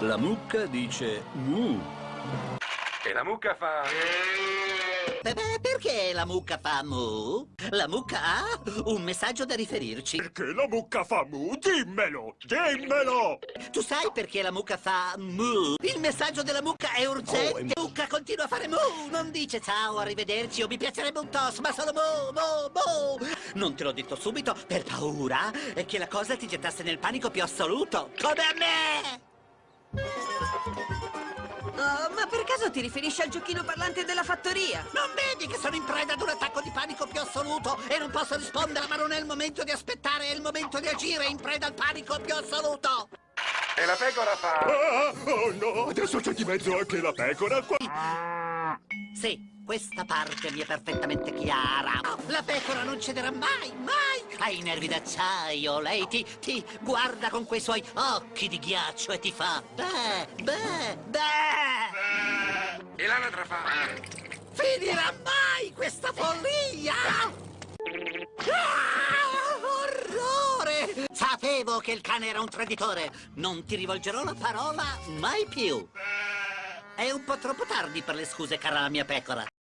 La mucca dice mu. E la mucca fa... Beh, beh, perché la mucca fa mu? La mucca ha un messaggio da riferirci. Perché la mucca fa mu? Dimmelo! Dimmelo! Tu sai perché la mucca fa mu? Il messaggio della mucca è urgente. La mucca continua a fare mu. Non dice ciao, arrivederci o mi piacerebbe un toss, ma solo mu, mu, mu. Non te l'ho detto subito per paura che la cosa ti gettasse nel panico più assoluto. Come a me! Ma per caso ti riferisci al giochino parlante della fattoria? Non vedi che sono in preda ad un attacco di panico più assoluto e non posso rispondere, ma non è il momento di aspettare, è il momento di agire in preda al panico più assoluto. E la pecora fa... Ah, oh no, adesso c'è di mezzo anche la pecora qua. Sì, questa parte mi è perfettamente chiara. La pecora non cederà mai, mai! Ha i nervi d'acciaio, lei ti, ti guarda con quei suoi occhi di ghiaccio e ti fa... Beh, beh, beh! E l'anatra fa... Finirà mai questa follia! Ah, orrore! Sapevo che il cane era un traditore. Non ti rivolgerò la parola mai più. È un po' troppo tardi per le scuse, cara mia pecora.